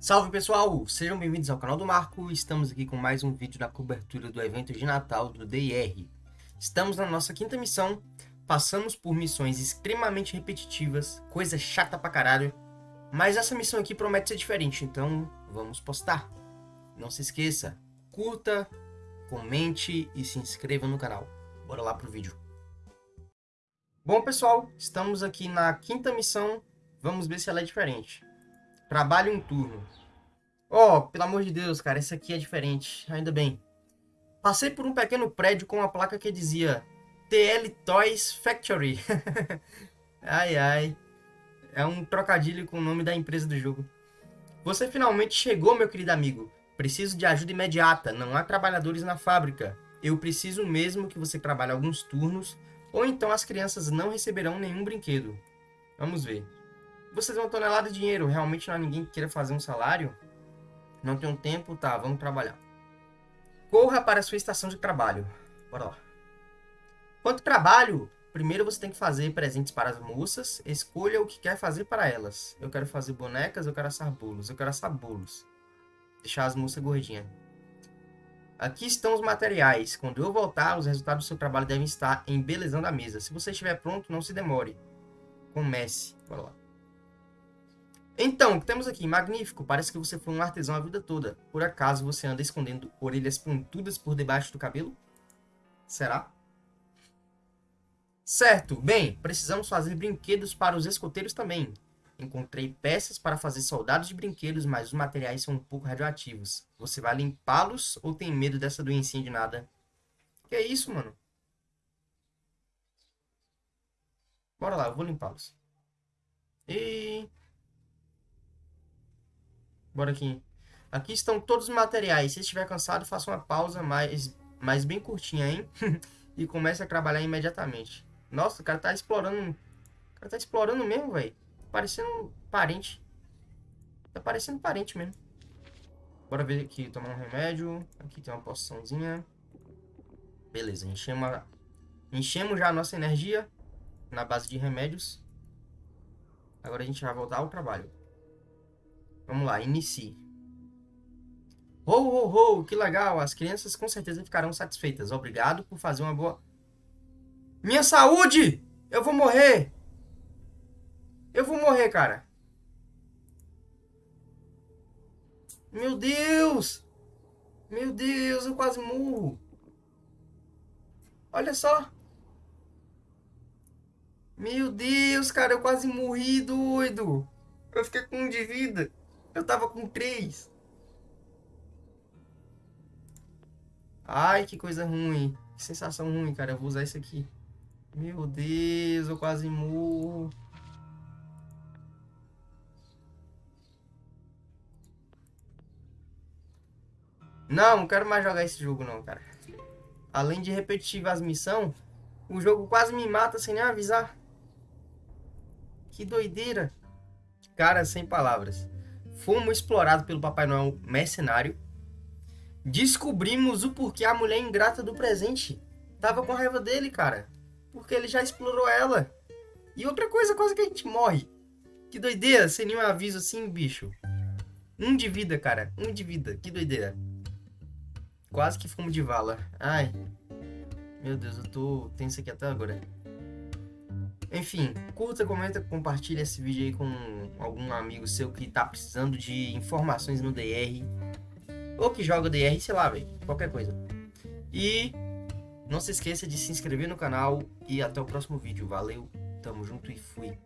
Salve pessoal, sejam bem-vindos ao canal do Marco, estamos aqui com mais um vídeo na cobertura do evento de Natal do DIR. Estamos na nossa quinta missão, passamos por missões extremamente repetitivas, coisa chata pra caralho, mas essa missão aqui promete ser diferente, então vamos postar. Não se esqueça, curta, comente e se inscreva no canal. Bora lá pro vídeo. Bom pessoal, estamos aqui na quinta missão, vamos ver se ela é diferente. Trabalho um turno. Oh, pelo amor de Deus, cara, esse aqui é diferente. Ainda bem. Passei por um pequeno prédio com uma placa que dizia TL Toys Factory. ai, ai. É um trocadilho com o nome da empresa do jogo. Você finalmente chegou, meu querido amigo. Preciso de ajuda imediata. Não há trabalhadores na fábrica. Eu preciso mesmo que você trabalhe alguns turnos, ou então as crianças não receberão nenhum brinquedo. Vamos ver. Vocês uma tonelada de dinheiro. Realmente não há ninguém que queira fazer um salário? Não tenho tempo? Tá, vamos trabalhar. Corra para a sua estação de trabalho. Bora lá. Quanto trabalho? Primeiro você tem que fazer presentes para as moças. Escolha o que quer fazer para elas. Eu quero fazer bonecas, eu quero assar bolos. Eu quero assar bolos. Deixar as moças gordinhas. Aqui estão os materiais. Quando eu voltar, os resultados do seu trabalho devem estar embelezando a mesa. Se você estiver pronto, não se demore. Comece. Bora lá. Então, o que temos aqui? Magnífico. Parece que você foi um artesão a vida toda. Por acaso você anda escondendo orelhas pontudas por debaixo do cabelo? Será? Certo. Bem, precisamos fazer brinquedos para os escoteiros também. Encontrei peças para fazer soldados de brinquedos, mas os materiais são um pouco radioativos. Você vai limpá-los ou tem medo dessa doencinha de nada? Que é isso, mano? Bora lá, eu vou limpá-los. E... Bora aqui. Aqui estão todos os materiais. Se estiver cansado, faça uma pausa mais, mais bem curtinha, hein? e comece a trabalhar imediatamente. Nossa, o cara tá explorando... O cara tá explorando mesmo, velho. Parecendo parente. Tá parecendo parente mesmo. Bora ver aqui, tomar um remédio. Aqui tem uma poçãozinha. Beleza, enchemos, enchemos já a nossa energia na base de remédios. Agora a gente vai voltar ao trabalho. Vamos lá, inicie. Ho, ho, ho, que legal. As crianças com certeza ficarão satisfeitas. Obrigado por fazer uma boa... Minha saúde! Eu vou morrer! Eu vou morrer, cara. Meu Deus! Meu Deus, eu quase morro. Olha só. Meu Deus, cara, eu quase morri, doido. Eu fiquei com um de vida. Eu tava com três. Ai, que coisa ruim. Que sensação ruim, cara. Eu vou usar isso aqui. Meu Deus, eu quase morro. Não, não quero mais jogar esse jogo não, cara. Além de repetir as missões, o jogo quase me mata sem nem avisar. Que doideira. Cara, sem palavras. Fomos explorados pelo Papai Noel mercenário. Descobrimos o porquê a mulher ingrata do presente tava com raiva dele, cara. Porque ele já explorou ela. E outra coisa, quase que a gente morre. Que doideira, sem nenhum aviso assim, bicho. Um de vida, cara. Um de vida. Que doideira. Quase que fomos de vala. Ai. Meu Deus, eu tô tenso aqui até agora. Enfim, curta, comenta, compartilha esse vídeo aí com algum amigo seu que tá precisando de informações no DR. Ou que joga DR, sei lá, velho. Qualquer coisa. E não se esqueça de se inscrever no canal e até o próximo vídeo. Valeu, tamo junto e fui.